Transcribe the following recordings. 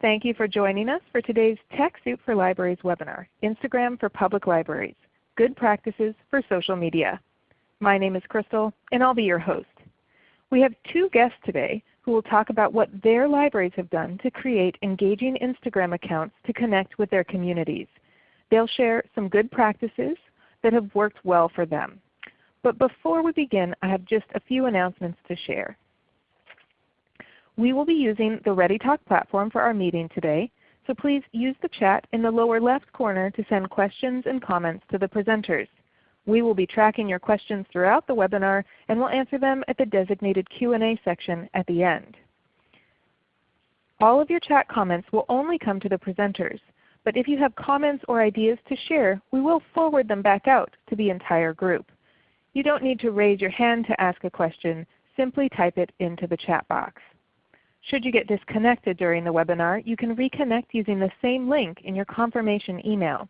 Thank you for joining us for today's TechSoup for Libraries webinar, Instagram for Public Libraries, Good Practices for Social Media. My name is Crystal and I'll be your host. We have two guests today who will talk about what their libraries have done to create engaging Instagram accounts to connect with their communities. They'll share some good practices that have worked well for them. But before we begin, I have just a few announcements to share. We will be using the ReadyTalk platform for our meeting today, so please use the chat in the lower left corner to send questions and comments to the presenters. We will be tracking your questions throughout the webinar and will answer them at the designated Q&A section at the end. All of your chat comments will only come to the presenters, but if you have comments or ideas to share, we will forward them back out to the entire group. You don't need to raise your hand to ask a question. Simply type it into the chat box. Should you get disconnected during the webinar, you can reconnect using the same link in your confirmation email.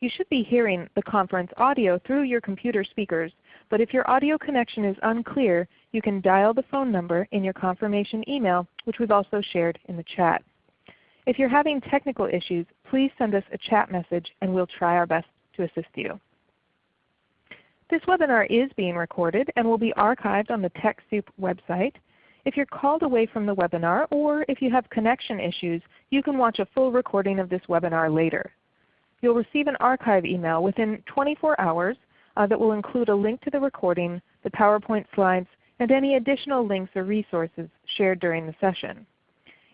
You should be hearing the conference audio through your computer speakers, but if your audio connection is unclear, you can dial the phone number in your confirmation email, which we've also shared in the chat. If you're having technical issues, please send us a chat message and we'll try our best to assist you. This webinar is being recorded and will be archived on the TechSoup website. If you're called away from the webinar or if you have connection issues, you can watch a full recording of this webinar later. You'll receive an archive email within 24 hours uh, that will include a link to the recording, the PowerPoint slides, and any additional links or resources shared during the session.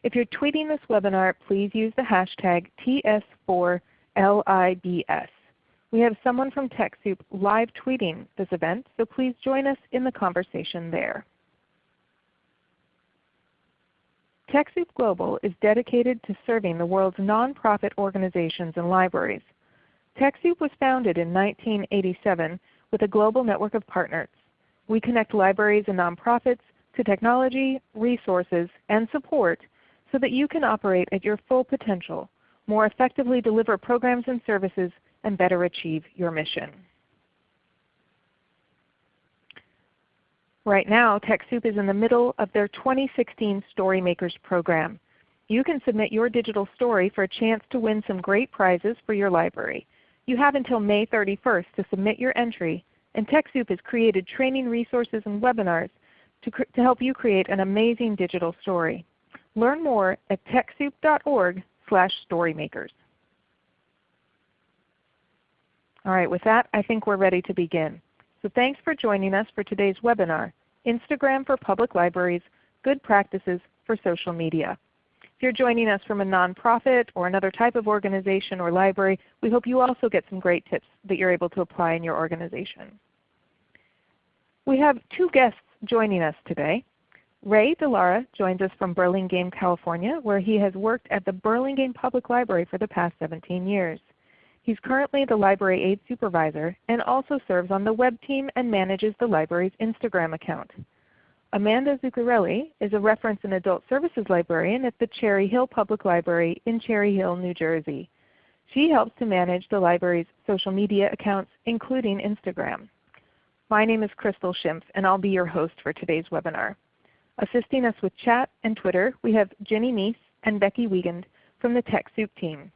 If you're tweeting this webinar, please use the hashtag TS4LIBS. We have someone from TechSoup live tweeting this event, so please join us in the conversation there. TechSoup Global is dedicated to serving the world's nonprofit organizations and libraries. TechSoup was founded in 1987 with a global network of partners. We connect libraries and nonprofits to technology, resources, and support so that you can operate at your full potential, more effectively deliver programs and services, and better achieve your mission. Right now, TechSoup is in the middle of their 2016 Storymakers program. You can submit your digital story for a chance to win some great prizes for your library. You have until May 31st to submit your entry, and TechSoup has created training resources and webinars to, to help you create an amazing digital story. Learn more at TechSoup.org slash storymakers. All right, with that I think we're ready to begin. So thanks for joining us for today's webinar, Instagram for Public Libraries, Good Practices for Social Media. If you're joining us from a nonprofit or another type of organization or library, we hope you also get some great tips that you're able to apply in your organization. We have two guests joining us today. Ray DeLara joins us from Burlingame, California, where he has worked at the Burlingame Public Library for the past 17 years. He is currently the Library Aide Supervisor and also serves on the web team and manages the library's Instagram account. Amanda Zuccarelli is a reference and adult services librarian at the Cherry Hill Public Library in Cherry Hill, New Jersey. She helps to manage the library's social media accounts, including Instagram. My name is Crystal Schimpf, and I'll be your host for today's webinar. Assisting us with chat and Twitter, we have Jenny Meese and Becky Wiegand from the TechSoup team.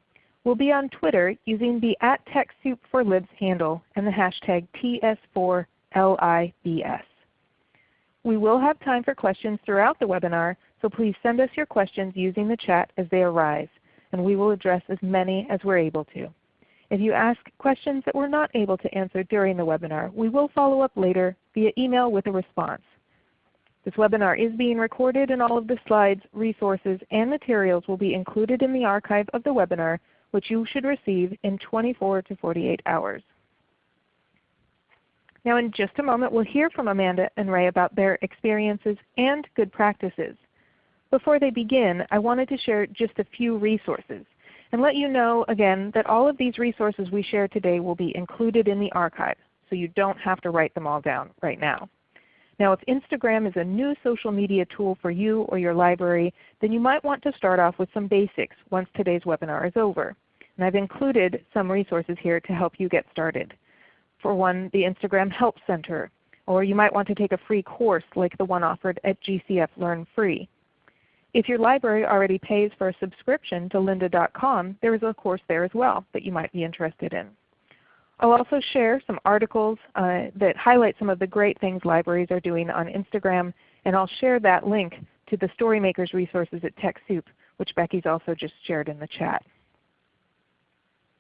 We'll be on Twitter using the at TechSoup4Libs handle and the hashtag TS4LIBS. We will have time for questions throughout the webinar, so please send us your questions using the chat as they arise, and we will address as many as we're able to. If you ask questions that we're not able to answer during the webinar, we will follow up later via email with a response. This webinar is being recorded and all of the slides, resources, and materials will be included in the archive of the webinar which you should receive in 24 to 48 hours. Now in just a moment we'll hear from Amanda and Ray about their experiences and good practices. Before they begin, I wanted to share just a few resources and let you know again that all of these resources we share today will be included in the archive, so you don't have to write them all down right now. Now if Instagram is a new social media tool for you or your library, then you might want to start off with some basics once today's webinar is over. And I've included some resources here to help you get started. For one, the Instagram Help Center, or you might want to take a free course like the one offered at GCF Learn Free. If your library already pays for a subscription to lynda.com, there is a course there as well that you might be interested in. I'll also share some articles uh, that highlight some of the great things libraries are doing on Instagram, and I'll share that link to the Storymakers resources at TechSoup, which Becky's also just shared in the chat.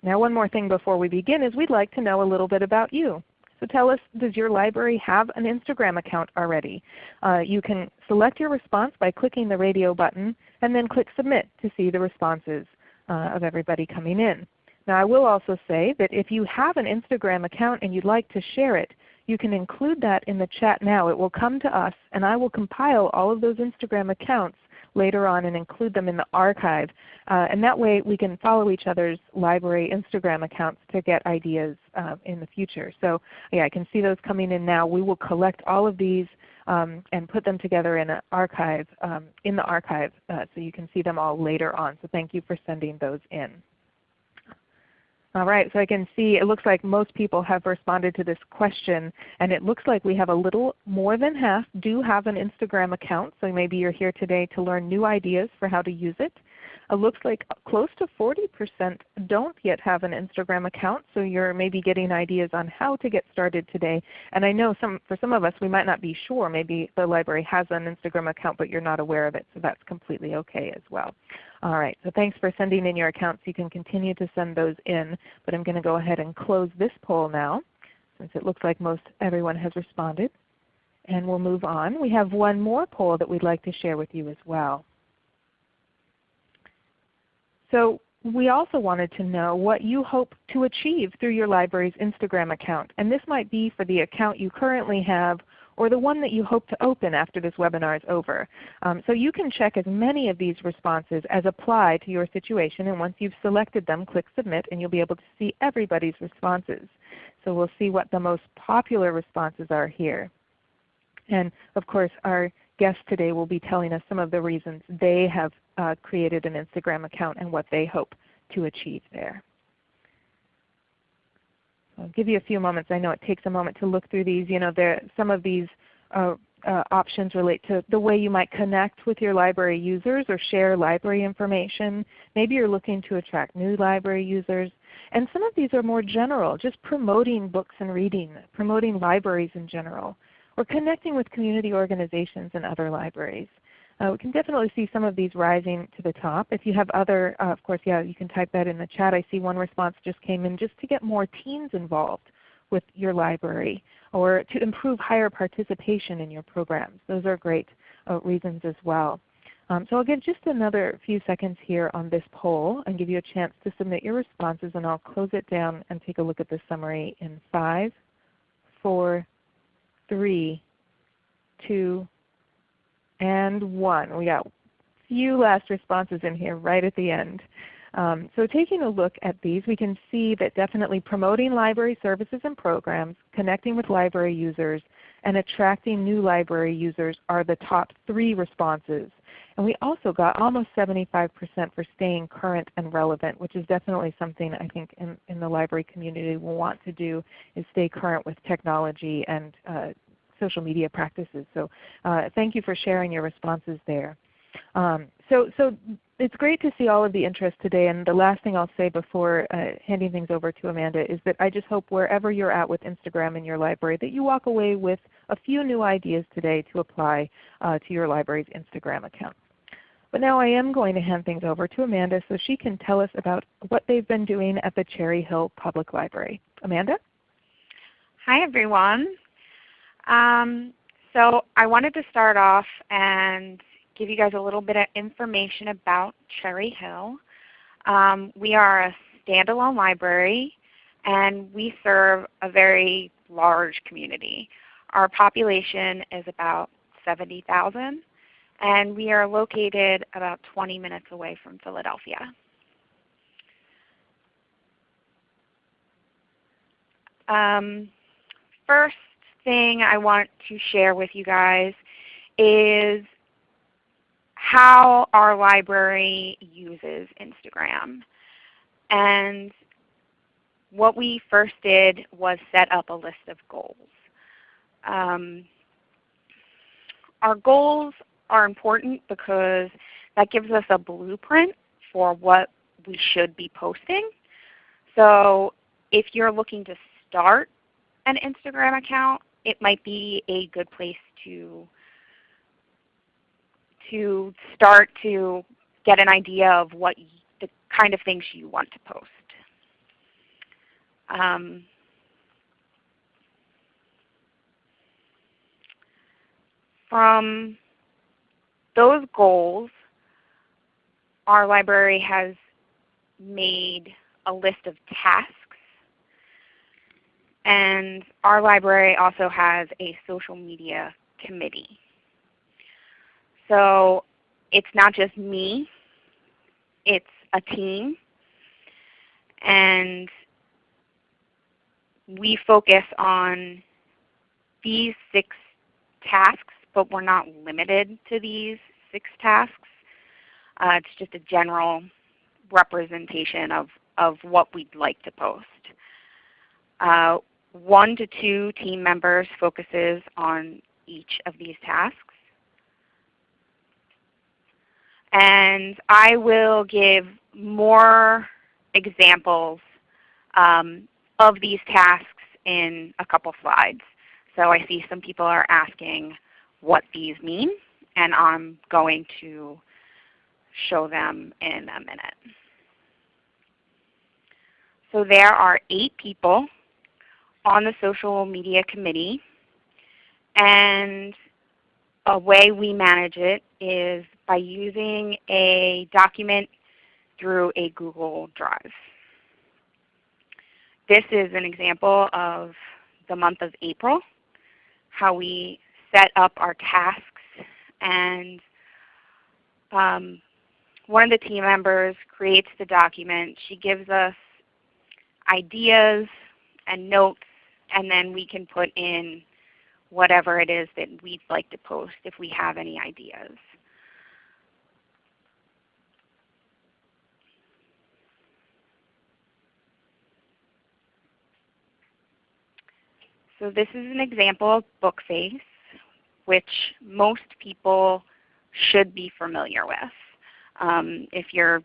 Now one more thing before we begin is we'd like to know a little bit about you. So tell us, does your library have an Instagram account already? Uh, you can select your response by clicking the radio button and then click Submit to see the responses uh, of everybody coming in. Now I will also say that if you have an Instagram account and you'd like to share it, you can include that in the chat now. It will come to us and I will compile all of those Instagram accounts later on and include them in the archive. Uh, and that way we can follow each other's library Instagram accounts to get ideas uh, in the future. So yeah, I can see those coming in now. We will collect all of these um, and put them together in an archive um, in the archive uh, so you can see them all later on. So thank you for sending those in. All right, so I can see it looks like most people have responded to this question, and it looks like we have a little more than half do have an Instagram account. So maybe you're here today to learn new ideas for how to use it. It looks like close to 40% don't yet have an Instagram account, so you're maybe getting ideas on how to get started today. And I know some, for some of us we might not be sure. Maybe the library has an Instagram account but you're not aware of it, so that's completely okay as well. All right, so thanks for sending in your accounts. You can continue to send those in, but I'm going to go ahead and close this poll now since it looks like most everyone has responded. And we'll move on. We have one more poll that we'd like to share with you as well. So we also wanted to know what you hope to achieve through your library's Instagram account. And this might be for the account you currently have or the one that you hope to open after this webinar is over. Um, so you can check as many of these responses as apply to your situation. And once you've selected them, click Submit and you'll be able to see everybody's responses. So we'll see what the most popular responses are here. And of course our guest today will be telling us some of the reasons they have uh, created an Instagram account and what they hope to achieve there. I'll give you a few moments. I know it takes a moment to look through these. You know, there, some of these uh, uh, options relate to the way you might connect with your library users or share library information. Maybe you're looking to attract new library users. And some of these are more general, just promoting books and reading, promoting libraries in general or connecting with community organizations and other libraries. Uh, we can definitely see some of these rising to the top. If you have other, uh, of course, yeah, you can type that in the chat. I see one response just came in just to get more teens involved with your library or to improve higher participation in your programs. Those are great uh, reasons as well. Um, so I'll give just another few seconds here on this poll and give you a chance to submit your responses and I'll close it down and take a look at the summary in 5, 4, three, two, and one. We got a few last responses in here right at the end. Um, so taking a look at these, we can see that definitely promoting library services and programs, connecting with library users, and attracting new library users are the top three responses. And we also got almost 75% for staying current and relevant, which is definitely something I think in, in the library community will want to do is stay current with technology and uh, social media practices. So uh, thank you for sharing your responses there. Um, so, so it's great to see all of the interest today. And the last thing I'll say before uh, handing things over to Amanda is that I just hope wherever you're at with Instagram in your library that you walk away with a few new ideas today to apply uh, to your library's Instagram account. But now I am going to hand things over to Amanda so she can tell us about what they've been doing at the Cherry Hill Public Library. Amanda? Hi everyone. Um, so I wanted to start off and give you guys a little bit of information about Cherry Hill. Um, we are a standalone library and we serve a very large community. Our population is about 70,000 and we are located about 20 minutes away from Philadelphia. Um, first, thing I want to share with you guys is how our library uses Instagram. And what we first did was set up a list of goals. Um, our goals are important because that gives us a blueprint for what we should be posting. So if you're looking to start an Instagram account, it might be a good place to, to start to get an idea of what the kind of things you want to post. Um, from those goals, our library has made a list of tasks. And our library also has a social media committee. So it's not just me, it's a team. And we focus on these six tasks, but we're not limited to these six tasks. Uh, it's just a general representation of, of what we'd like to post. Uh, one to two team members focuses on each of these tasks. And I will give more examples um, of these tasks in a couple slides. So I see some people are asking what these mean, and I'm going to show them in a minute. So there are eight people on the social media committee, and a way we manage it is by using a document through a Google Drive. This is an example of the month of April, how we set up our tasks. And um, one of the team members creates the document. She gives us ideas and notes, and then we can put in whatever it is that we'd like to post if we have any ideas. So this is an example of Bookface, which most people should be familiar with. Um, if you're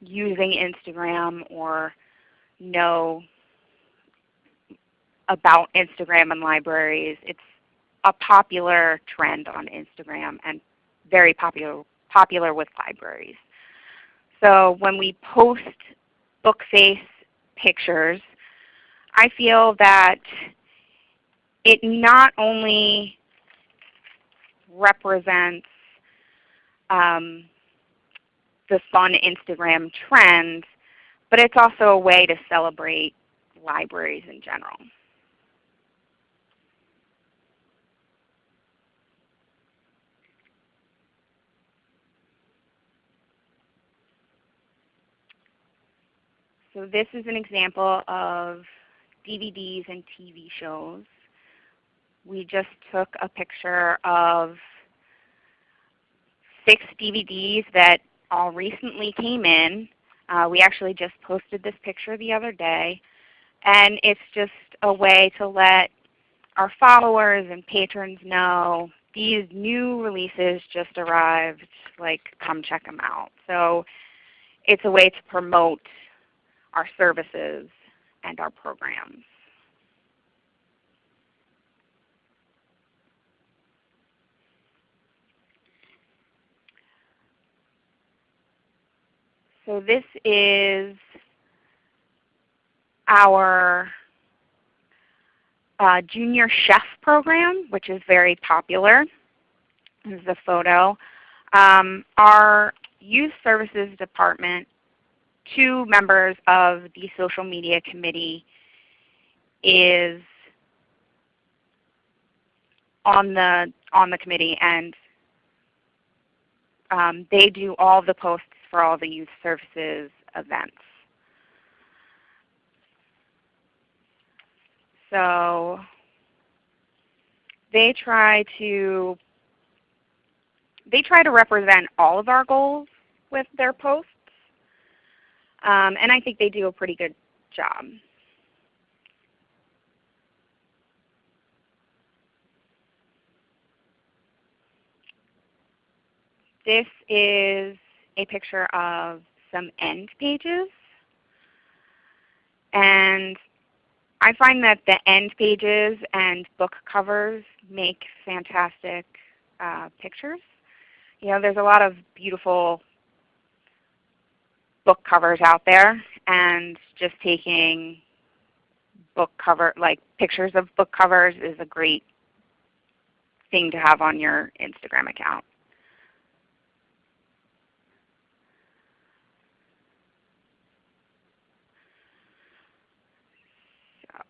using Instagram or know about Instagram and libraries, it's a popular trend on Instagram and very popular, popular with libraries. So when we post Bookface pictures, I feel that it not only represents um, the fun Instagram trend, but it's also a way to celebrate libraries in general. So this is an example of DVDs and TV shows we just took a picture of six DVDs that all recently came in. Uh, we actually just posted this picture the other day. And it's just a way to let our followers and patrons know these new releases just arrived, like come check them out. So it's a way to promote our services and our programs. So this is our uh, junior chef program, which is very popular. This is a photo. Um, our youth services department, two members of the social media committee is on the on the committee and um, they do all the posts for all the youth services events. So they try to they try to represent all of our goals with their posts. Um, and I think they do a pretty good job. this is a picture of some end pages. And I find that the end pages and book covers make fantastic uh, pictures. You know, there's a lot of beautiful book covers out there, and just taking book cover, like pictures of book covers, is a great thing to have on your Instagram account.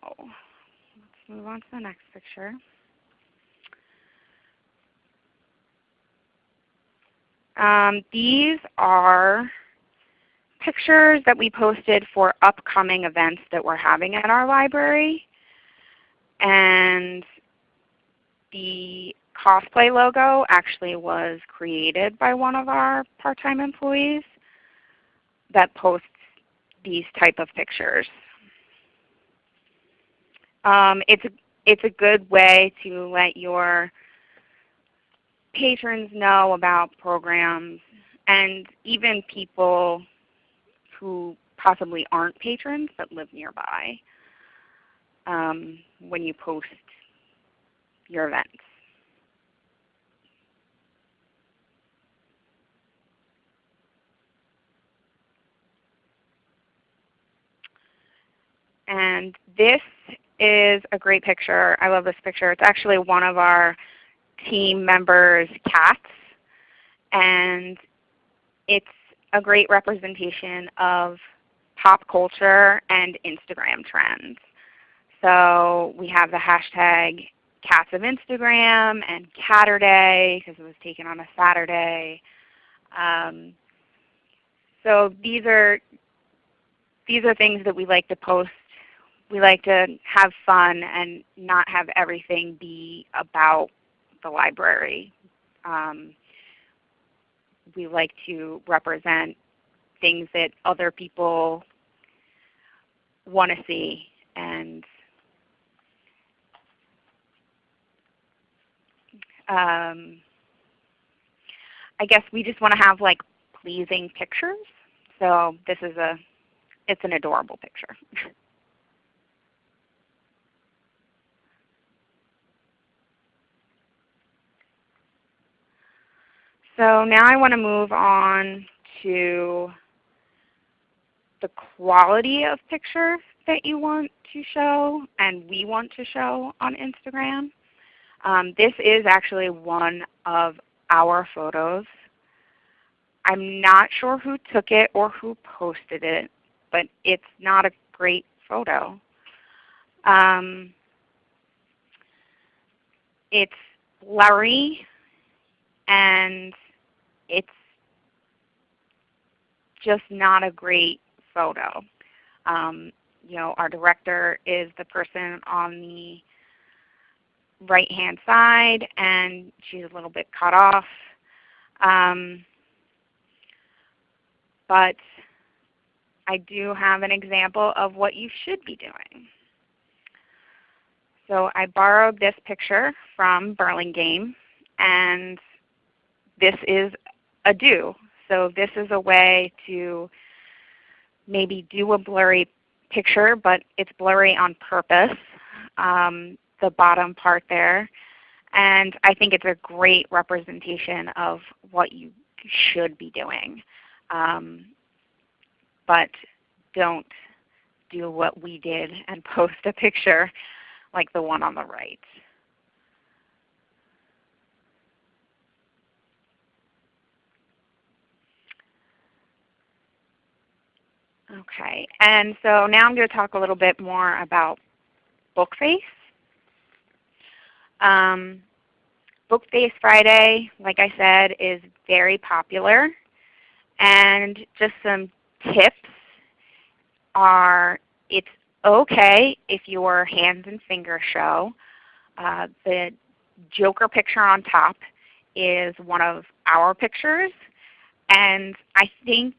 So let's move on to the next picture. Um, these are pictures that we posted for upcoming events that we're having at our library. And the cosplay logo actually was created by one of our part-time employees that posts these type of pictures. Um, it's, a, it's a good way to let your patrons know about programs and even people who possibly aren't patrons but live nearby um, when you post your events. And this is a great picture. I love this picture. It's actually one of our team members' cats. And it's a great representation of pop culture and Instagram trends. So we have the hashtag Cats of Instagram and Caturday because it was taken on a Saturday. Um, so these are these are things that we like to post. We like to have fun and not have everything be about the library. Um, we like to represent things that other people want to see and um, I guess we just want to have like pleasing pictures. So this is a, it's an adorable picture. So now I want to move on to the quality of picture that you want to show and we want to show on Instagram. Um, this is actually one of our photos. I'm not sure who took it or who posted it, but it's not a great photo. Um, it's blurry and it's just not a great photo. Um, you know, our director is the person on the right hand side and she's a little bit cut off. Um, but I do have an example of what you should be doing. So I borrowed this picture from Burlingame and this is a do. So this is a way to maybe do a blurry picture, but it's blurry on purpose, um, the bottom part there. And I think it's a great representation of what you should be doing. Um, but don't do what we did and post a picture like the one on the right. Okay, and so now I'm going to talk a little bit more about Bookface. Um, Bookface Friday, like I said, is very popular. And just some tips are it's okay if your hands and fingers show. Uh, the Joker picture on top is one of our pictures. And I think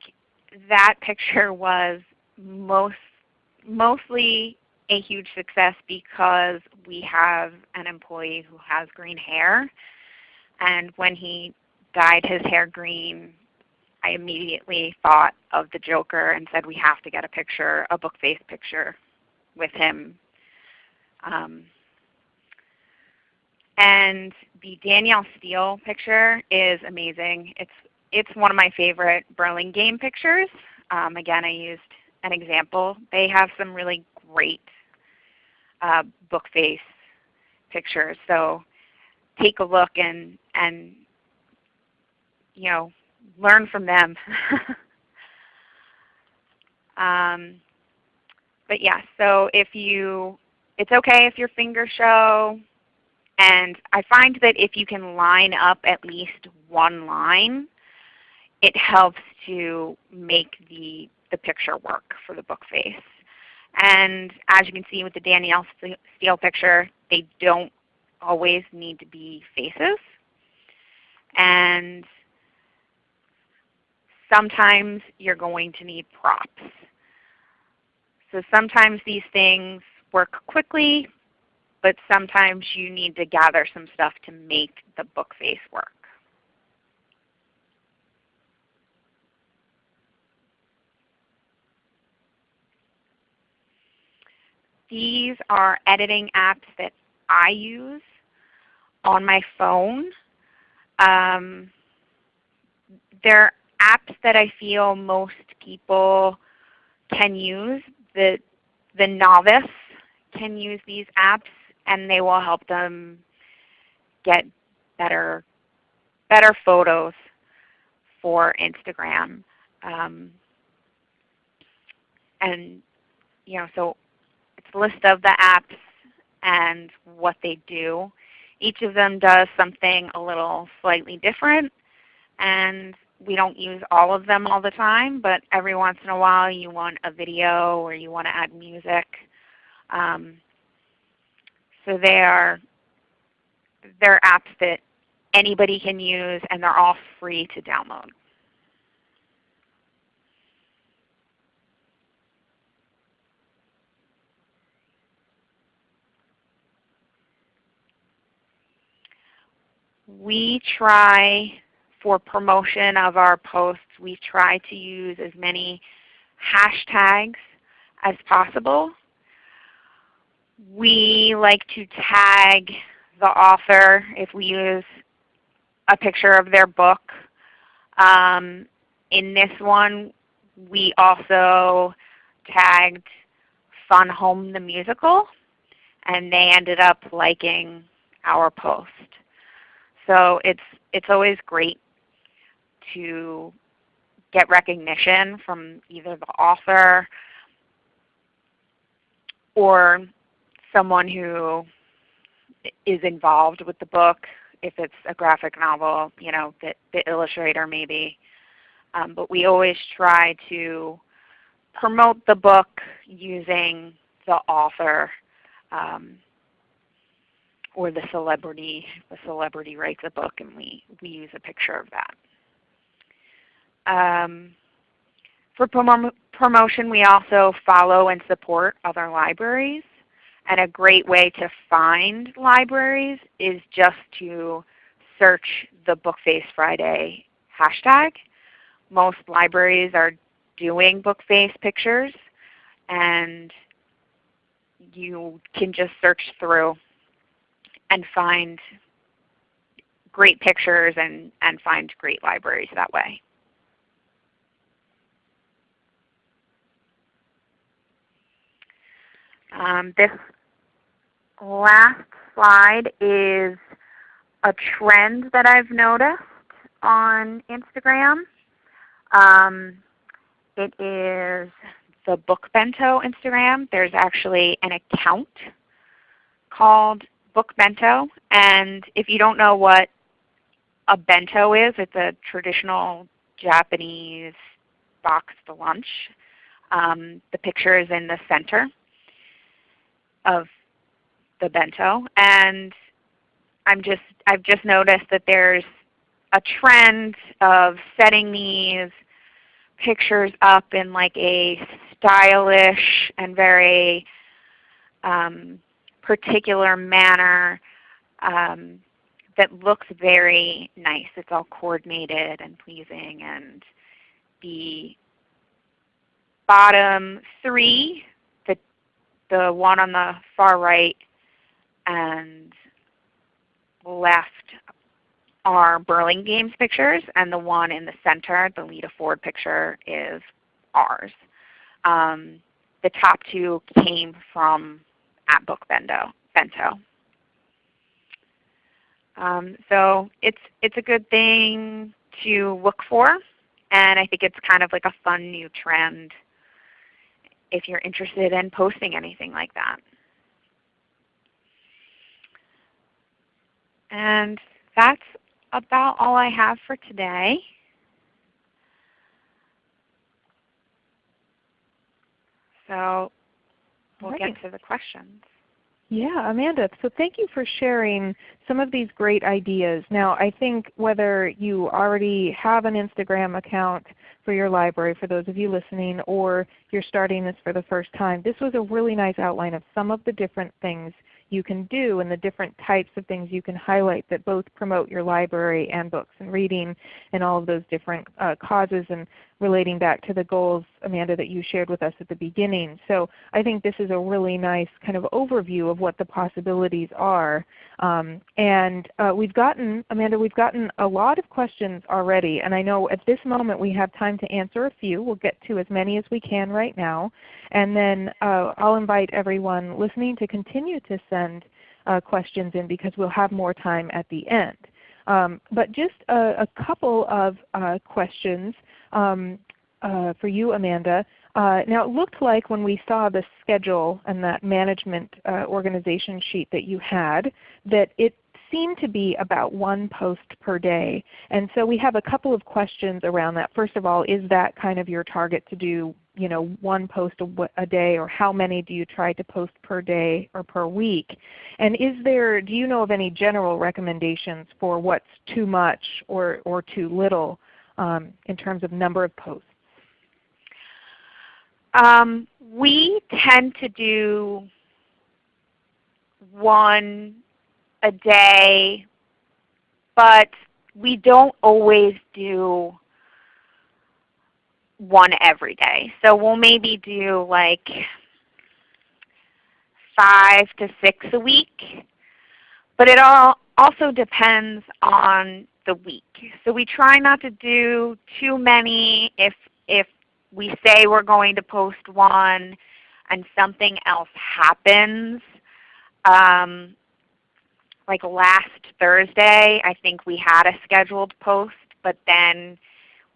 that picture was most, mostly a huge success because we have an employee who has green hair. And when he dyed his hair green, I immediately thought of the Joker and said we have to get a picture, a book face picture with him. Um, and the Danielle Steel picture is amazing. It's, it's one of my favorite Burlingame pictures. Um, again, I used an example. They have some really great uh, book face pictures. So take a look and, and you know, learn from them. um, but yeah, so if you, it's okay if your fingers show. And I find that if you can line up at least one line, it helps to make the, the picture work for the book face. And as you can see with the Danielle Steel picture, they don't always need to be faces. And sometimes you're going to need props. So sometimes these things work quickly, but sometimes you need to gather some stuff to make the book face work. These are editing apps that I use on my phone. Um, they're apps that I feel most people can use. The, the novice can use these apps and they will help them get better, better photos for Instagram. Um, and you know, so list of the apps and what they do. Each of them does something a little slightly different. And we don't use all of them all the time, but every once in a while you want a video or you want to add music. Um, so they are they're apps that anybody can use and they're all free to download. We try for promotion of our posts, we try to use as many hashtags as possible. We like to tag the author if we use a picture of their book. Um, in this one, we also tagged Fun Home the Musical, and they ended up liking our post. So it's, it's always great to get recognition from either the author or someone who is involved with the book. If it's a graphic novel, you know, the, the illustrator maybe. Um, but we always try to promote the book using the author um, or the celebrity. The celebrity writes a book and we, we use a picture of that. Um, for prom promotion, we also follow and support other libraries. And a great way to find libraries is just to search the Bookface Friday hashtag. Most libraries are doing Bookface pictures, and you can just search through and find great pictures and, and find great libraries that way. Um, this last slide is a trend that I've noticed on Instagram. Um, it is the Book Bento Instagram. There's actually an account called Book Bento. And if you don't know what a bento is, it's a traditional Japanese box boxed lunch. Um, the picture is in the center of the bento. And I'm just, I've just noticed that there's a trend of setting these pictures up in like a stylish and very um, particular manner um, that looks very nice. It's all coordinated and pleasing and the bottom three, the, the one on the far right and left are Burlingame's pictures, and the one in the center, the Lita Ford picture, is ours. Um, the top two came from at Book Bento. Bento. Um, so it's, it's a good thing to look for, and I think it's kind of like a fun new trend if you're interested in posting anything like that. And that's about all I have for today. So we'll get to the questions. Yeah, Amanda, so thank you for sharing some of these great ideas. Now I think whether you already have an Instagram account for your library for those of you listening or you're starting this for the first time, this was a really nice outline of some of the different things you can do and the different types of things you can highlight that both promote your library and books and reading and all of those different uh, causes and relating back to the goals, Amanda, that you shared with us at the beginning. So I think this is a really nice kind of overview of what the possibilities are. Um, and uh, we've gotten, Amanda, we've gotten a lot of questions already. And I know at this moment we have time to answer a few. We'll get to as many as we can right now. And then uh, I'll invite everyone listening to continue to send uh, questions in because we'll have more time at the end. Um, but just a, a couple of uh, questions um, uh, for you, Amanda. Uh, now it looked like when we saw the schedule and that management uh, organization sheet that you had that it seemed to be about one post per day. And so we have a couple of questions around that. First of all, is that kind of your target to do you know, one post a, a, day or how many do you try to post per day or per week? And is there, do you know of any general recommendations for what's too much or, or too little um, in terms of number of posts? Um, we tend to do one a day, but we don't always do one every day. So we'll maybe do like five to six a week. But it all also depends on the week. So we try not to do too many if, if we say we're going to post one and something else happens. Um, like last Thursday, I think we had a scheduled post, but then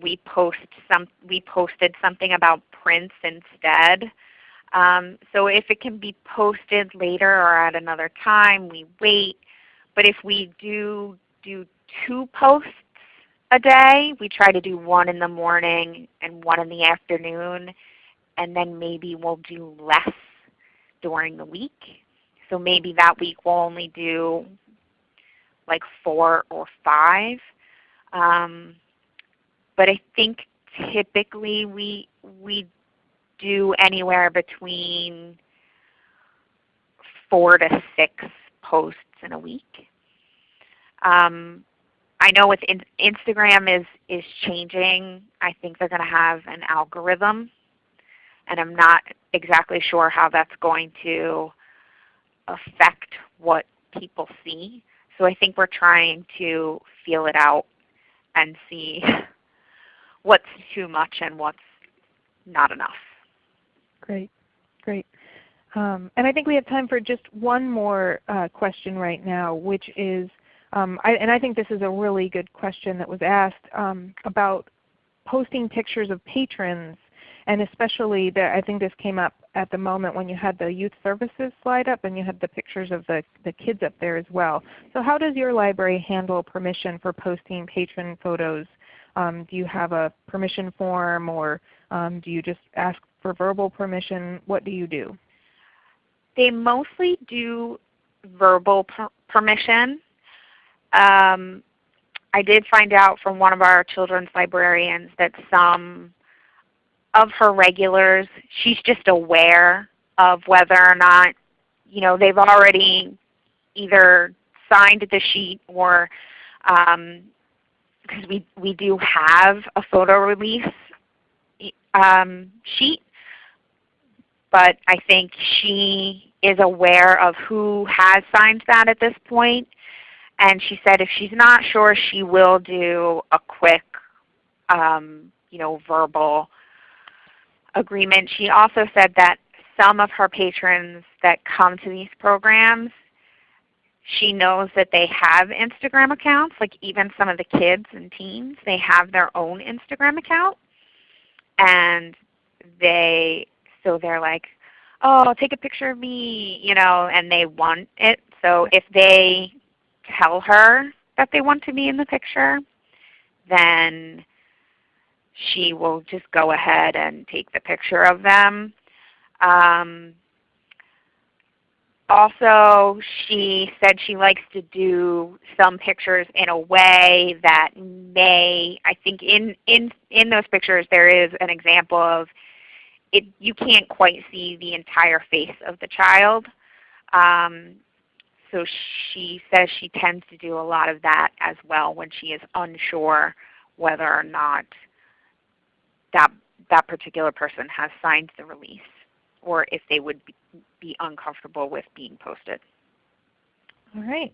we post some we posted something about Prince instead. Um, so if it can be posted later or at another time, we wait. But if we do do two posts a day, we try to do one in the morning and one in the afternoon, and then maybe we'll do less during the week. So maybe that week we'll only do like four or five. Um, but I think typically we we do anywhere between four to six posts in a week. Um, I know with in Instagram is is changing. I think they're going to have an algorithm, and I'm not exactly sure how that's going to affect what people see. So I think we're trying to feel it out and see what's too much and what's not enough. Great, great. Um, and I think we have time for just one more uh, question right now, which is, um, I, and I think this is a really good question that was asked um, about posting pictures of patrons, and especially the, I think this came up at the moment when you had the youth services slide up and you had the pictures of the, the kids up there as well. So how does your library handle permission for posting patron photos um, do you have a permission form or um, do you just ask for verbal permission? What do you do? They mostly do verbal per permission. Um, I did find out from one of our children's librarians that some of her regulars, she's just aware of whether or not you know, they've already either signed the sheet or um, because we, we do have a photo release um, sheet, but I think she is aware of who has signed that at this point. And she said if she's not sure, she will do a quick um, you know, verbal agreement. She also said that some of her patrons that come to these programs she knows that they have Instagram accounts, like even some of the kids and teens, they have their own Instagram account. And they, so they're like, oh, take a picture of me, you know, and they want it. So if they tell her that they want to be in the picture, then she will just go ahead and take the picture of them. Um, also, she said she likes to do some pictures in a way that may, I think in, in, in those pictures there is an example of it, you can't quite see the entire face of the child. Um, so she says she tends to do a lot of that as well when she is unsure whether or not that, that particular person has signed the release or if they would be, uncomfortable with being posted. All right.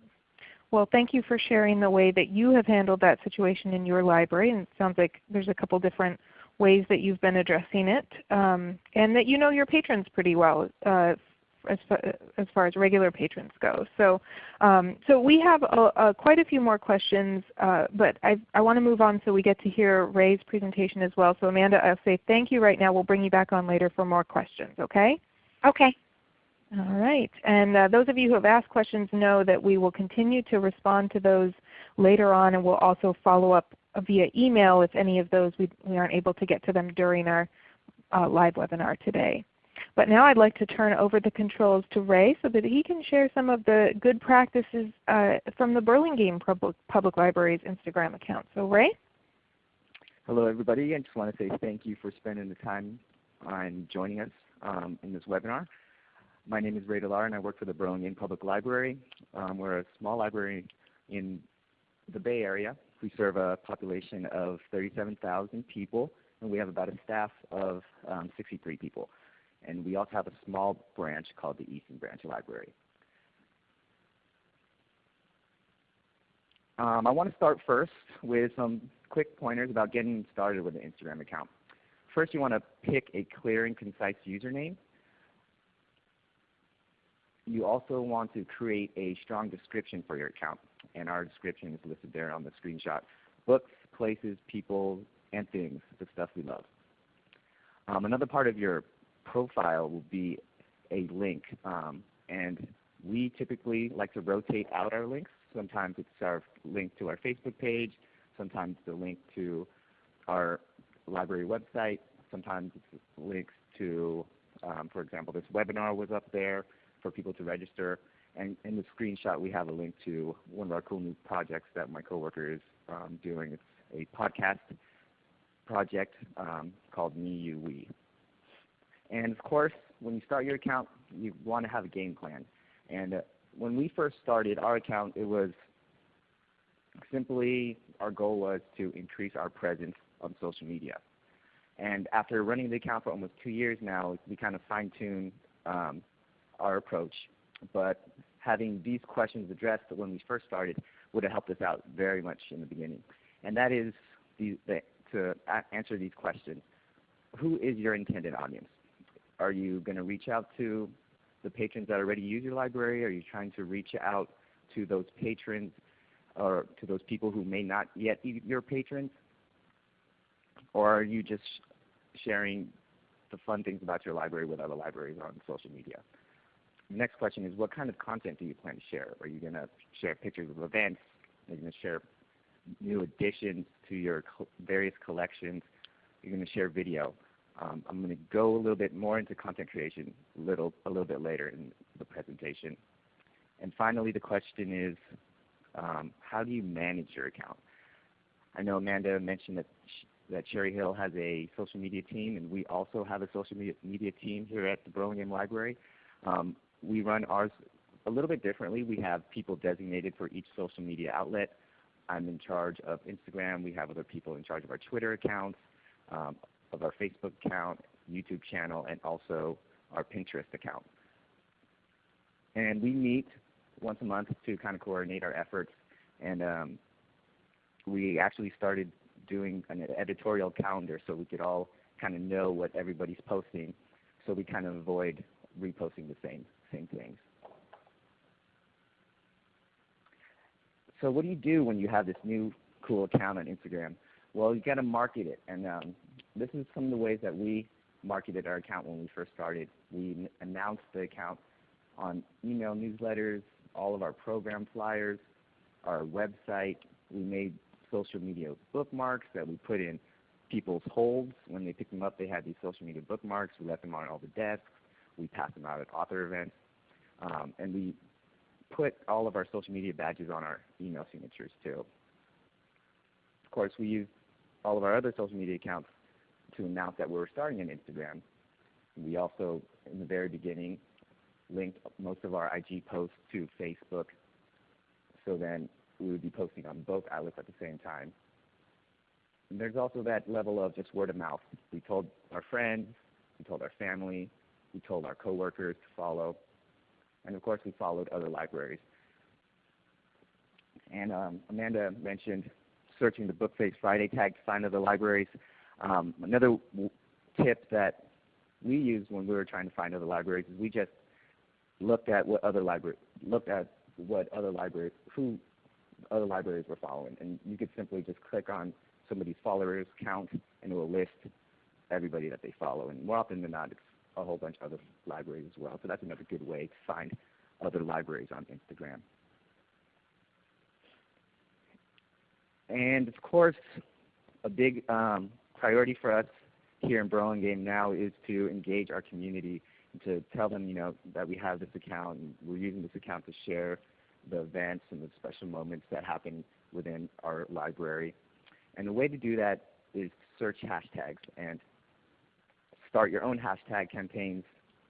Well, thank you for sharing the way that you have handled that situation in your library. And it sounds like there's a couple different ways that you've been addressing it, um, and that you know your patrons pretty well uh, as, as far as regular patrons go. So, um, so we have a, a, quite a few more questions, uh, but I, I want to move on so we get to hear Ray's presentation as well. So Amanda, I'll say thank you right now. We'll bring you back on later for more questions. Okay? Okay. All right. And uh, those of you who have asked questions know that we will continue to respond to those later on, and we'll also follow up via email if any of those we, we aren't able to get to them during our uh, live webinar today. But now I'd like to turn over the controls to Ray so that he can share some of the good practices uh, from the Burlingame Public, Public Library's Instagram account. So Ray? Hello everybody. I just want to say thank you for spending the time and joining us um, in this webinar. My name is Ray Delar and I work for the Burlingame Public Library. Um, we're a small library in the Bay Area. We serve a population of 37,000 people and we have about a staff of um, 63 people. And we also have a small branch called the Easton Branch Library. Um, I want to start first with some quick pointers about getting started with an Instagram account. First, you want to pick a clear and concise username. You also want to create a strong description for your account. And our description is listed there on the screenshot. Books, places, people, and things, the stuff we love. Um, another part of your profile will be a link. Um, and we typically like to rotate out our links. Sometimes it's our link to our Facebook page. Sometimes the link to our library website. Sometimes it's links to, um, for example, this webinar was up there for people to register. And in the screenshot, we have a link to one of our cool new projects that my coworker is um, doing. It's a podcast project um, called Me, You, We. And of course, when you start your account, you want to have a game plan. And uh, when we first started our account, it was simply our goal was to increase our presence on social media. And after running the account for almost two years now, we kind of fine-tuned um, our approach. But having these questions addressed when we first started would have helped us out very much in the beginning. And that is the, the, to answer these questions. Who is your intended audience? Are you going to reach out to the patrons that already use your library? Are you trying to reach out to those patrons or to those people who may not yet be your patrons? Or are you just sharing the fun things about your library with other libraries on social media? The next question is what kind of content do you plan to share? Are you going to share pictures of events? Are you going to share new additions to your various collections? Are you going to share video? Um, I'm going to go a little bit more into content creation little, a little bit later in the presentation. And finally, the question is, um, how do you manage your account? I know Amanda mentioned that, that Cherry Hill has a social media team, and we also have a social media, media team here at the Burlingame Library. Um, we run ours a little bit differently. We have people designated for each social media outlet. I'm in charge of Instagram. We have other people in charge of our Twitter accounts, um, of our Facebook account, YouTube channel, and also our Pinterest account. And we meet once a month to kind of coordinate our efforts. And um, we actually started doing an editorial calendar so we could all kind of know what everybody's posting so we kind of avoid reposting the same, same things. So what do you do when you have this new cool account on Instagram? Well, you've got to market it, and um, this is some of the ways that we marketed our account when we first started. We announced the account on email newsletters, all of our program flyers, our website. We made social media bookmarks that we put in people's holds. When they picked them up, they had these social media bookmarks. We left them on all the desks. We passed them out at author events. Um, and we put all of our social media badges on our email signatures too. Of course, we used all of our other social media accounts to announce that we were starting an Instagram. We also, in the very beginning, linked most of our IG posts to Facebook. So then we would be posting on both outlets at the same time. And there's also that level of just word of mouth. We told our friends, we told our family, we told our coworkers to follow, and of course we followed other libraries. And um, Amanda mentioned searching the Bookface Friday tag to find other libraries. Um, another tip that we used when we were trying to find other libraries is we just looked at what other library looked at what other libraries who other libraries were following, and you could simply just click on somebody's followers count, and it will list everybody that they follow. And more often than not, it's a whole bunch of other libraries as well. So that's another good way to find other libraries on Instagram. And of course, a big um, priority for us here in Burlingame now is to engage our community and to tell them, you know, that we have this account and we're using this account to share the events and the special moments that happen within our library. And the way to do that is search hashtags and start your own hashtag campaigns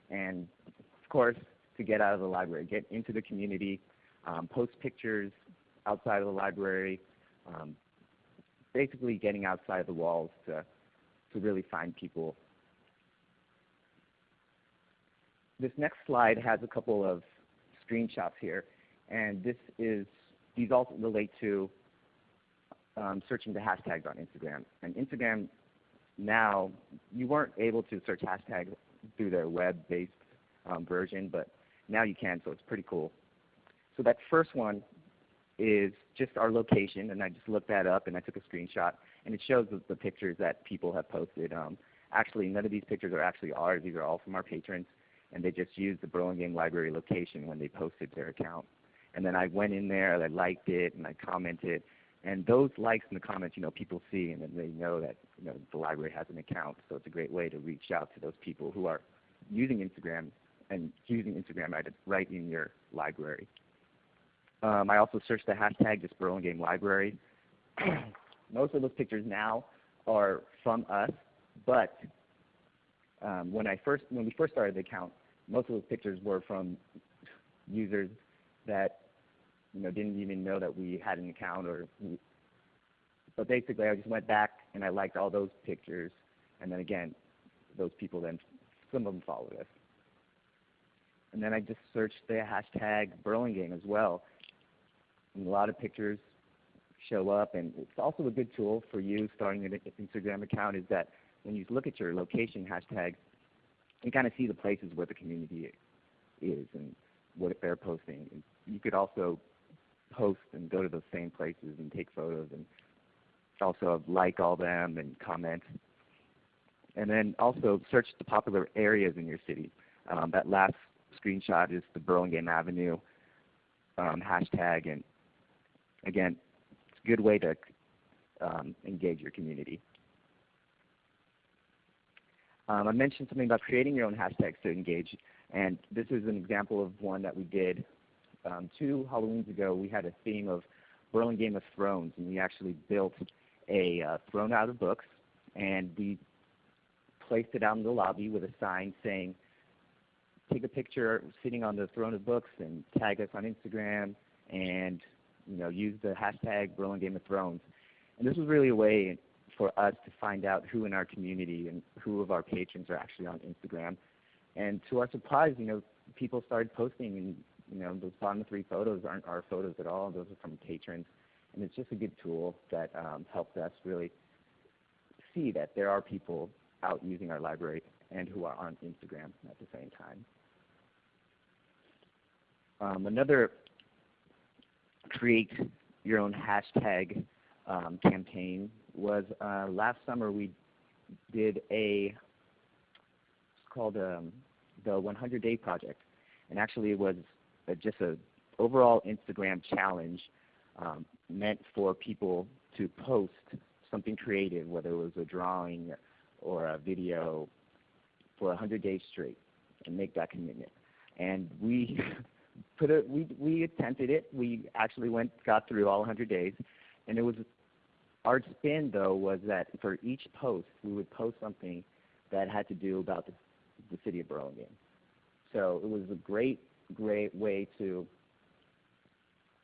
and of course to get out of the library, get into the community, um, post pictures outside of the library, um, basically getting outside of the walls to, to really find people. This next slide has a couple of screenshots here and this is these all relate to um, searching the hashtags on Instagram. And Instagram now, you weren't able to search hashtags through their web-based um, version, but now you can, so it's pretty cool. So that first one is just our location, and I just looked that up and I took a screenshot, and it shows the, pictures that people have posted. Um, actually, none of these pictures are actually ours. These are all from our patrons, and they just used the Burlingame Library location when they posted their account. And then I went in there, and I liked it, and I commented, and those likes and the comments, you know, people see and then they know that you know the library has an account. So it's a great way to reach out to those people who are using Instagram and using Instagram right in your library. Um, I also searched the hashtag just Burlingame Library. Most of those pictures now are from us, but um, when I first when we first started the account, most of those pictures were from users that you know, didn't even know that we had an account or but basically I just went back and I liked all those pictures and then again those people then some of them followed us. And then I just searched the hashtag Burlingame as well. And a lot of pictures show up and it's also a good tool for you starting an Instagram account is that when you look at your location hashtags, you kind of see the places where the community is and what they're posting. And You could also post and go to those same places and take photos and also like all them and comment. And then also search the popular areas in your city. Um, that last screenshot is the Burlingame Avenue um, hashtag and again, it's a good way to um, engage your community. Um, I mentioned something about creating your own hashtags to engage, and this is an example of one that we did um, two Halloweens ago, we had a theme of Burlingame of Thrones, and we actually built a uh, throne out of books, and we placed it out in the lobby with a sign saying, take a picture sitting on the throne of books and tag us on Instagram and you know use the hashtag Burlingame of Thrones. And this was really a way for us to find out who in our community and who of our patrons are actually on Instagram. And to our surprise, you know, people started posting and you know, those bottom three photos aren't our photos at all. Those are from patrons. And it's just a good tool that um, helped us really see that there are people out using our library and who are on Instagram at the same time. Um, another create your own hashtag um, campaign was uh, last summer we did a it's called um, the 100 Day Project, and actually it was a, just a overall Instagram challenge um, meant for people to post something creative, whether it was a drawing or a video, for 100 days straight, and make that commitment. And we put it, we we attempted it. We actually went got through all 100 days, and it was our spin though was that for each post we would post something that had to do about the, the city of Burlingame. So it was a great great way to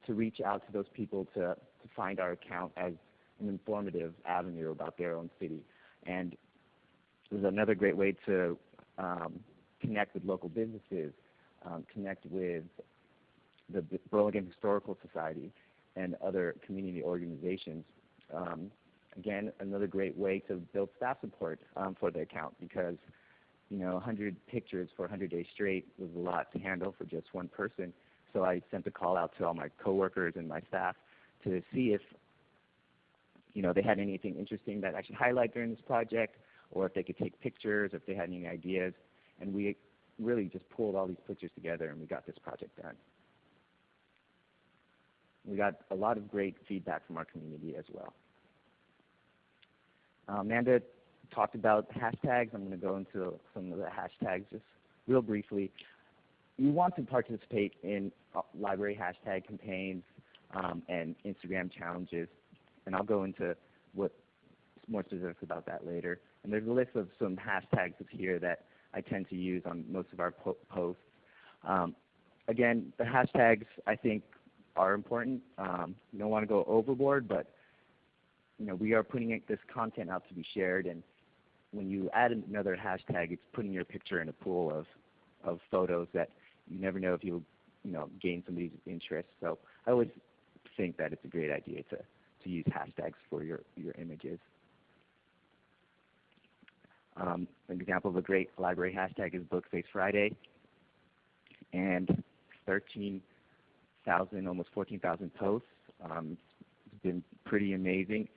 to reach out to those people to to find our account as an informative avenue about their own city, and it was another great way to um, connect with local businesses, um, connect with the Burlingame Historical Society and other community organizations. Um, again, another great way to build staff support um, for the account because you know 100 pictures for 100 days straight was a lot to handle for just one person. So I sent a call out to all my coworkers and my staff to see if you know they had anything interesting that I should highlight during this project, or if they could take pictures, if they had any ideas, and we really just pulled all these pictures together and we got this project done. We got a lot of great feedback from our community as well. Amanda talked about hashtags. I'm going to go into some of the hashtags just real briefly. You want to participate in uh, library hashtag campaigns um, and Instagram challenges, and I'll go into what more specifics about that later. And there's a list of some hashtags here that I tend to use on most of our po posts. Um, again, the hashtags I think are important. Um, you don't want to go overboard, but you know we are putting this content out to be shared, and when you add another hashtag, it's putting your picture in a pool of of photos that you never know if you'll you know gain somebody's interest. So I always think that it's a great idea to to use hashtags for your your images. Um, an example of a great library hashtag is Bookface Friday, and 13,000, almost 14,000 posts. Um, it's been pretty amazing.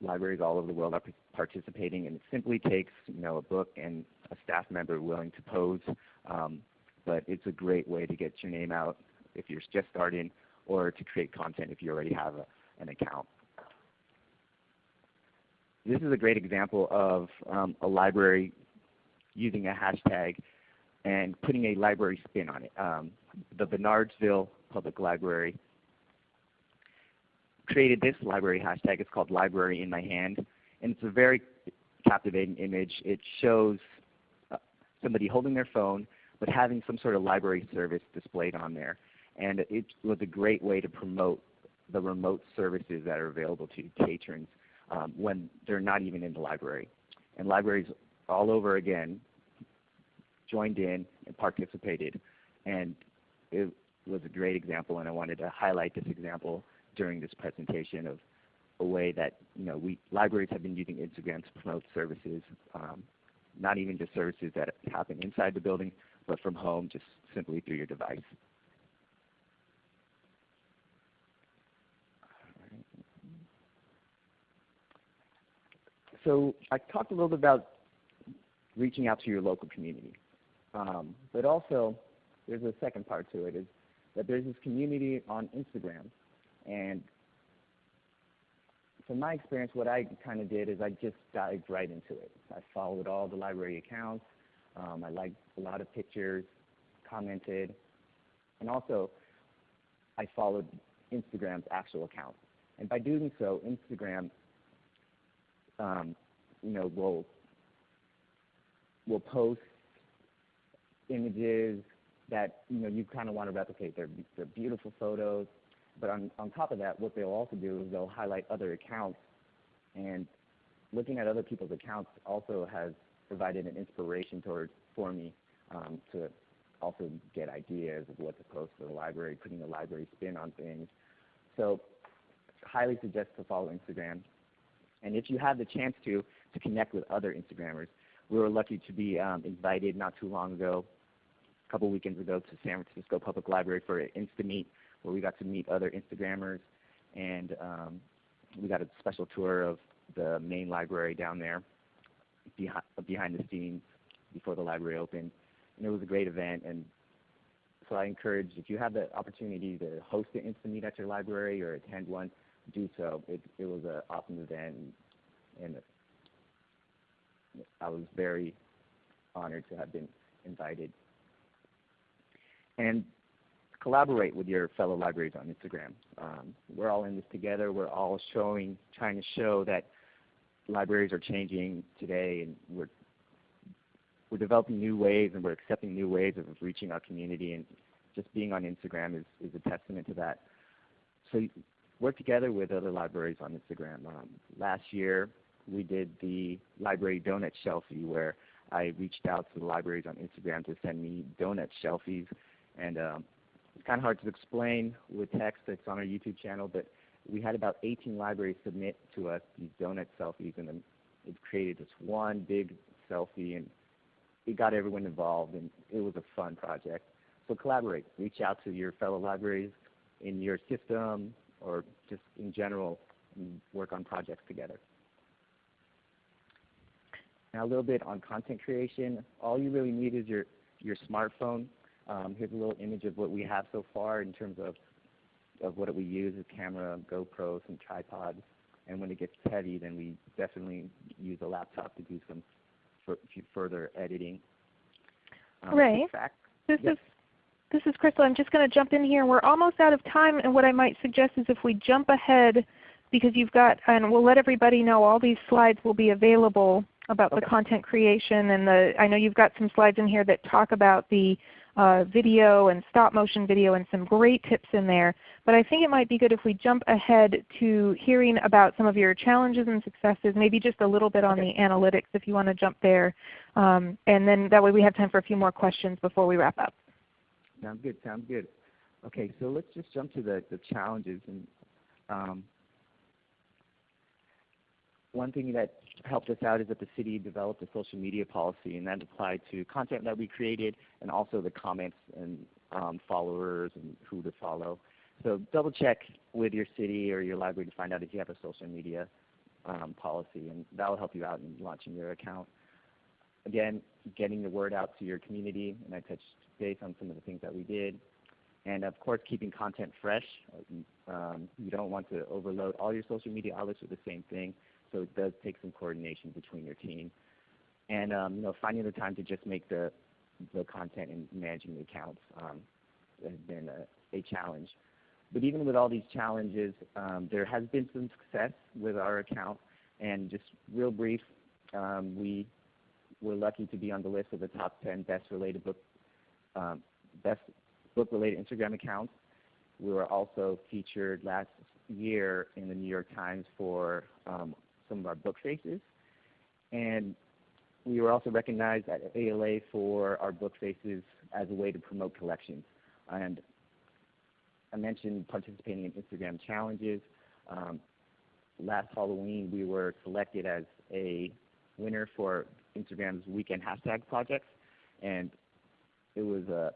Libraries all over the world are participating, and it simply takes you know a book and a staff member willing to pose. Um, but it's a great way to get your name out if you're just starting, or to create content if you already have a, an account this is a great example of um, a library using a hashtag and putting a library spin on it. Um, the Bernardsville Public Library created this library hashtag. It's called Library in My Hand. And it's a very captivating image. It shows uh, somebody holding their phone but having some sort of library service displayed on there. And it was a great way to promote the remote services that are available to patrons um, when they're not even in the library. And libraries all over again joined in and participated. And it was a great example, and I wanted to highlight this example during this presentation of a way that you know we libraries have been using Instagram to promote services, um, not even just services that happen inside the building, but from home, just simply through your device. So I talked a little bit about reaching out to your local community. Um, but also, there's a second part to it, is that there's this community on Instagram. And from my experience, what I kind of did is I just dived right into it. I followed all the library accounts. Um, I liked a lot of pictures, commented, and also I followed Instagram's actual account. And by doing so, Instagram um, you know, will will post images that you know you kind of want to replicate. They're, beautiful photos, but on, on top of that, what they'll also do is they'll highlight other accounts, and looking at other people's accounts also has provided an inspiration towards for me um, to also get ideas of what to post for the library, putting the library spin on things. So highly suggest to follow Instagram. And if you have the chance to, to connect with other Instagrammers, we were lucky to be um, invited not too long ago, a couple weekends ago, to San Francisco Public Library for an Insta-Meet where we got to meet other Instagrammers and um, we got a special tour of the main library down there behind, behind the scenes before the library opened. And it was a great event and so I encourage if you have the opportunity to host an Insta Meet at your library or attend one, do so. It, it was an awesome event and, and I was very honored to have been invited. And collaborate with your fellow libraries on Instagram. Um, we're all in this together. We're all showing, trying to show that libraries are changing today, and we're we're developing new ways and we're accepting new ways of reaching our community. And just being on Instagram is, is a testament to that. So work together with other libraries on Instagram. Um, last year, we did the library donut shelfie where I reached out to the libraries on Instagram to send me donut shelfies. And um, it's kind of hard to explain with text. It's on our YouTube channel, but we had about 18 libraries submit to us these donut selfies, and then it created this one big selfie, and it got everyone involved, and it was a fun project. So collaborate. Reach out to your fellow libraries in your system or just in general work on projects together. Now a little bit on content creation. All you really need is your, your smartphone um, here's a little image of what we have so far in terms of, of what we use as camera, GoPro, some tripods. And when it gets heavy, then we definitely use a laptop to do some further editing. Um, Ray, this yep. is this is Crystal. I'm just going to jump in here. We're almost out of time, and what I might suggest is if we jump ahead, because you've got, and we'll let everybody know all these slides will be available about okay. the content creation, and the. I know you've got some slides in here that talk about the uh, video and stop motion video and some great tips in there. But I think it might be good if we jump ahead to hearing about some of your challenges and successes, maybe just a little bit on okay. the analytics if you want to jump there. Um, and then that way we have time for a few more questions before we wrap up. Sounds good. Sounds good. Okay, so let's just jump to the, the challenges. And um, one thing that helped us out is that the city developed a social media policy, and that applied to content that we created and also the comments and um, followers and who to follow. So double check with your city or your library to find out if you have a social media um, policy, and that will help you out in launching your account. Again, getting the word out to your community, and I touched base on some of the things that we did. And of course, keeping content fresh. Um, you don't want to overload all your social media outlets with the same thing so it does take some coordination between your team. And um, you know, finding the time to just make the the content and managing the accounts um, has been a, a, challenge. But even with all these challenges, um, there has been some success with our account. And just real brief, um, we were lucky to be on the list of the top 10 best related book um, best book related Instagram accounts. We were also featured last year in the New York Times for um, some of our book faces. And we were also recognized at ALA for our book faces as a way to promote collections. And I mentioned participating in Instagram challenges. Um, last Halloween, we were selected as a winner for Instagram's weekend hashtag projects. And it was a,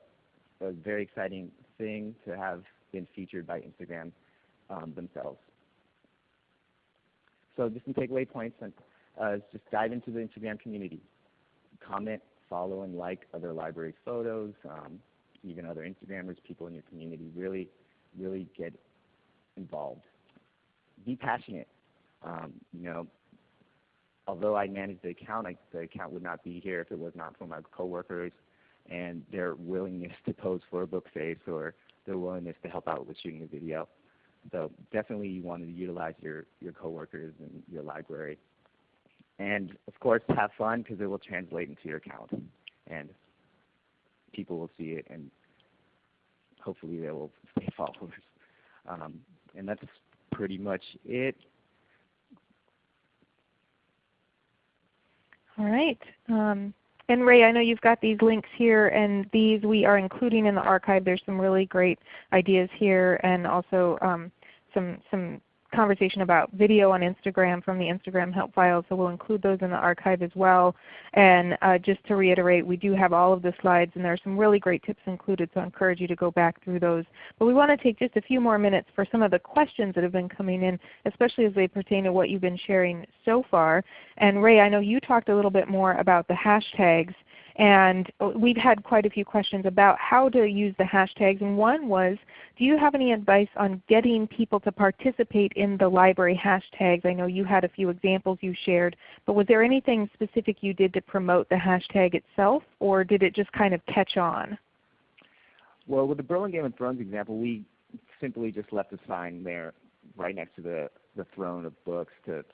a very exciting thing to have been featured by Instagram um, themselves. So just some takeaway points and uh, just dive into the Instagram community. Comment, follow, and like other libraries' photos, um, even other Instagrammers, people in your community. Really, really get involved. Be passionate. Um, you know, although I manage the account, I, the account would not be here if it was not for my coworkers and their willingness to pose for a book face or their willingness to help out with shooting a video. So definitely you want to utilize your, your coworkers and your library. And of course have fun because it will translate into your account. And people will see it and hopefully they will stay followers. Um, and that's pretty much it. All right. Um, and Ray, I know you've got these links here, and these we are including in the archive. There's some really great ideas here, and also um, some some conversation about video on Instagram from the Instagram help file, so we'll include those in the archive as well. And uh, just to reiterate, we do have all of the slides and there are some really great tips included, so I encourage you to go back through those. But we want to take just a few more minutes for some of the questions that have been coming in, especially as they pertain to what you've been sharing so far. And Ray, I know you talked a little bit more about the hashtags and we've had quite a few questions about how to use the hashtags. And one was, do you have any advice on getting people to participate in the library hashtags? I know you had a few examples you shared, but was there anything specific you did to promote the hashtag itself, or did it just kind of catch on? Well, with the Burlingame of Thrones example, we simply just left a sign there right next to the, the throne of books to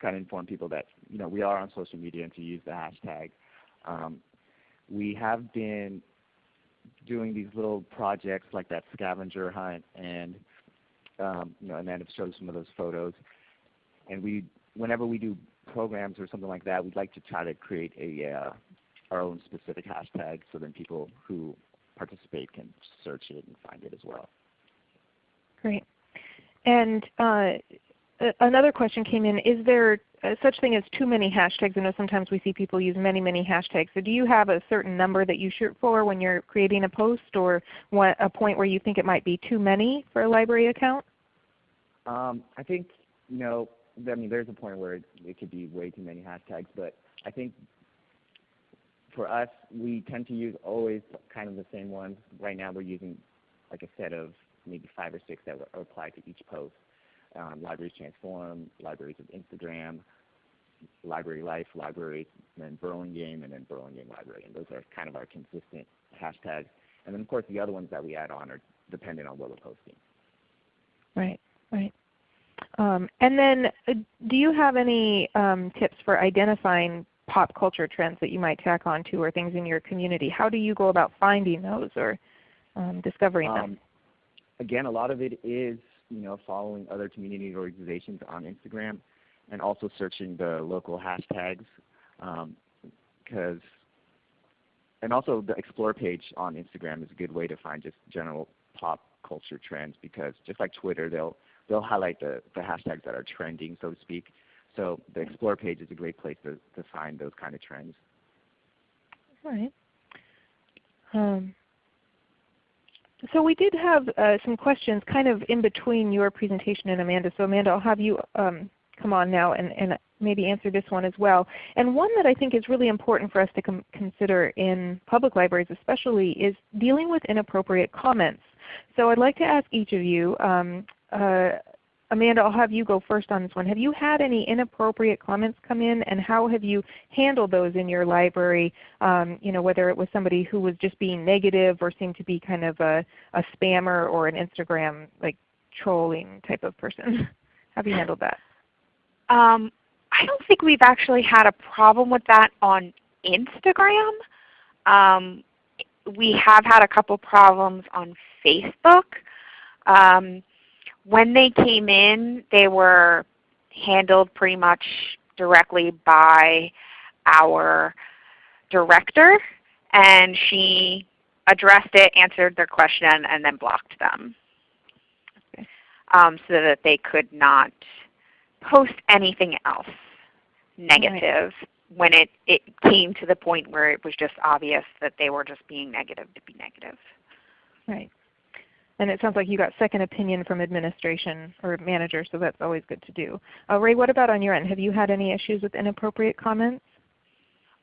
kind of inform people that you know we are on social media and to use the hashtag. Um, we have been doing these little projects like that scavenger hunt and um, you know Amanda showed some of those photos and we whenever we do programs or something like that we'd like to try to create a uh, our own specific hashtag so then people who participate can search it and find it as well. Great. And uh, another question came in, is there such thing as too many hashtags? I know sometimes we see people use many, many hashtags. So do you have a certain number that you shoot for when you're creating a post or what, a point where you think it might be too many for a library account? Um, I think, you know, I mean there's a point where it, it could be way too many hashtags, but I think for us we tend to use always kind of the same ones. Right now we're using like a set of maybe five or six that apply to each post Libraries Transform, Libraries of Instagram, Library Life, Libraries, and then Burlingame, and then Burlingame Library. And those are kind of our consistent hashtags. And then of course the other ones that we add on are dependent on what we're posting. Right, right. Um, and then uh, do you have any um, tips for identifying pop culture trends that you might tack on to or things in your community? How do you go about finding those or um, discovering them? Um, again, a lot of it is you know, following other community organizations on Instagram and also searching the local hashtags because um, and also the explore page on Instagram is a good way to find just general pop culture trends because just like Twitter they'll they'll highlight the, the hashtags that are trending so to speak. So the explore page is a great place to, to find those kind of trends. All right. Um, so we did have uh, some questions kind of in between your presentation and Amanda. So Amanda, I'll have you um, come on now and, and, maybe answer this one as well. And one that I think is really important for us to consider in public libraries especially is dealing with inappropriate comments. So I'd like to ask each of you, um, uh, Amanda, I'll have you go first on this one. Have you had any inappropriate comments come in, and how have you handled those in your library? Um, you know, whether it was somebody who was just being negative or seemed to be kind of a, a spammer or an Instagram like trolling type of person. How have you handled that? Um, I don't think we've actually had a problem with that on Instagram. Um, we have had a couple problems on Facebook. Um, when they came in, they were handled pretty much directly by our director, and she addressed it, answered their question, and then blocked them okay. um, so that they could not post anything else negative right. when it, it came to the point where it was just obvious that they were just being negative to be negative. Right. And it sounds like you got second opinion from administration or manager, so that's always good to do. Uh, Ray, what about on your end? Have you had any issues with inappropriate comments?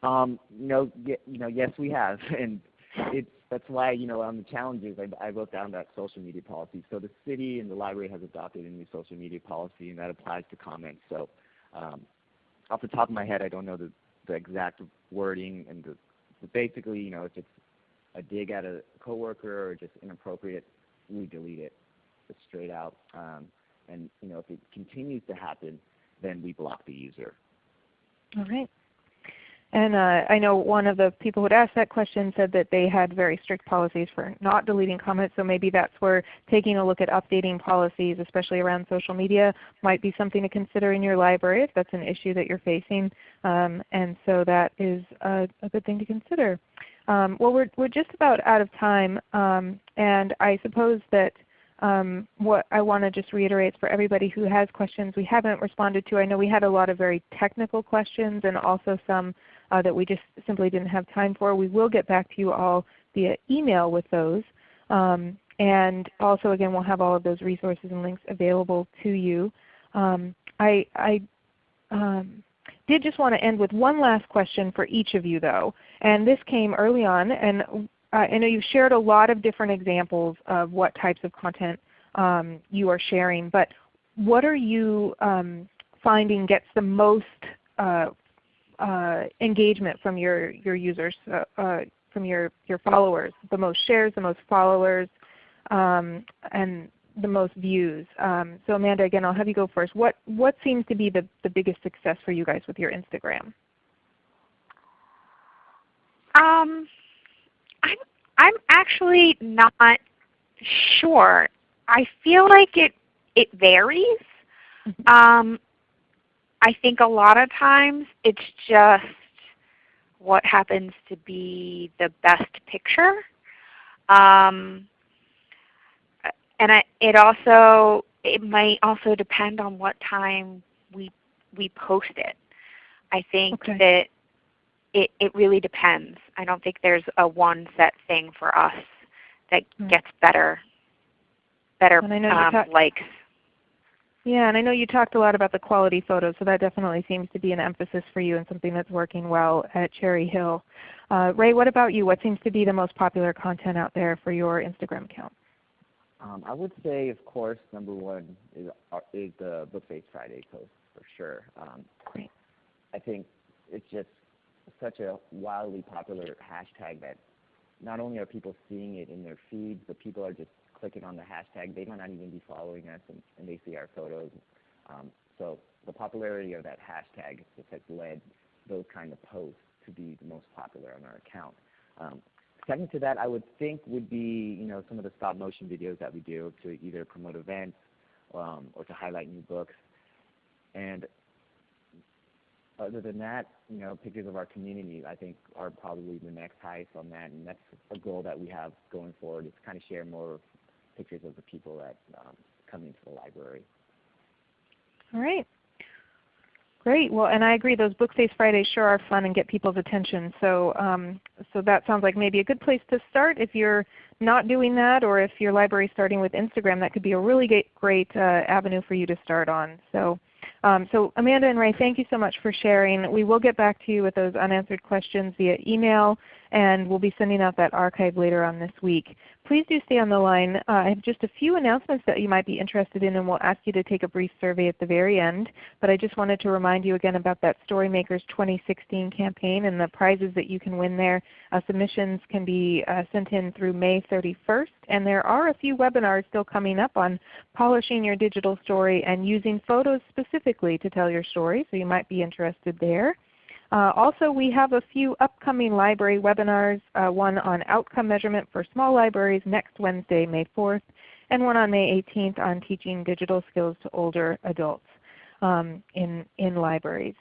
Um, no, you know, yes, we have, and it's that's why you know on the challenges I, I wrote down that social media policy. So the city and the library has adopted a new social media policy, and that applies to comments. So um, off the top of my head, I don't know the, the exact wording, and the, basically, you know, if it's a dig at a coworker or just inappropriate we delete it straight out. Um, and you know, if it continues to happen, then we block the user. All right. And uh, I know one of the people who had asked that question said that they had very strict policies for not deleting comments, so maybe that's where taking a look at updating policies, especially around social media, might be something to consider in your library if that's an issue that you're facing. Um, and so that is a, a, good thing to consider. Um, well, we're, we're just about out of time, um, and I suppose that um, what I want to just reiterate for everybody who has questions we haven't responded to. I know we had a lot of very technical questions and also some uh, that we just simply didn't have time for. We will get back to you all via email with those. Um, and also again we'll have all of those resources and links available to you. Um, I, I um, did just want to end with one last question for each of you though. And this came early on and I know you've shared a lot of different examples of what types of content um, you are sharing, but what are you um, finding gets the most uh, uh, engagement from your, your users, uh, uh, from your, your followers, the most shares, the most followers, um, and the most views. Um, so Amanda, again, I'll have you go first. What, what seems to be the, the biggest success for you guys with your Instagram? Um, I'm, I'm actually not sure. I feel like it, it varies. Mm-hmm. Um, I think a lot of times it's just what happens to be the best picture. Um, and I, it also it might also depend on what time we we post it. I think okay. that it, it really depends. I don't think there's a one set thing for us that mm. gets better better um, likes. Yeah, and I know you talked a lot about the quality photos, so that definitely seems to be an emphasis for you and something that's working well at Cherry Hill. Uh, Ray, what about you? What seems to be the most popular content out there for your Instagram account? Um, I would say, of course, number one is, uh, is the Bookface Friday post for sure. Um, Great. I think it's just such a wildly popular hashtag that not only are people seeing it in their feeds, but people are just clicking on the hashtag. They might not even be following us, and, and they see our photos. Um, so the popularity of that hashtag just has led those kind of posts to be the most popular on our account. Um, second to that, I would think would be you know some of the stop motion videos that we do to either promote events um, or to highlight new books. And other than that, you know, pictures of our community I think are probably the next highest on that, and that's a goal that we have going forward is kind of share more pictures of the people that um, come into the library. All right. Great. Well, and I agree. Those Bookface Fridays sure are fun and get people's attention. So, um, so that sounds like maybe a good place to start. If you're not doing that, or if your library is starting with Instagram, that could be a really great, great uh, avenue for you to start on. So, um, so Amanda and Ray, thank you so much for sharing. We will get back to you with those unanswered questions via email, and we'll be sending out that archive later on this week. Please do stay on the line. Uh, I have just a few announcements that you might be interested in, and we'll ask you to take a brief survey at the very end. But I just wanted to remind you again about that Storymakers 2016 campaign and the prizes that you can win there. Uh, submissions can be uh, sent in through May 31st, and there are a few webinars still coming up on polishing your digital story and using photos specifically to tell your story, so you might be interested there. Uh, also, we have a few upcoming library webinars, uh, one on outcome measurement for small libraries next Wednesday, May 4th, and one on May 18th on teaching digital skills to older adults um, in, in libraries.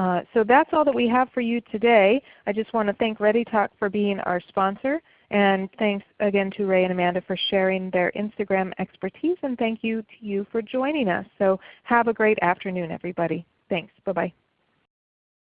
Uh, so that's all that we have for you today. I just want to thank ReadyTalk for being our sponsor. And thanks again to Ray and Amanda for sharing their Instagram expertise. And thank you to you for joining us. So have a great afternoon everybody. Thanks. Bye-bye.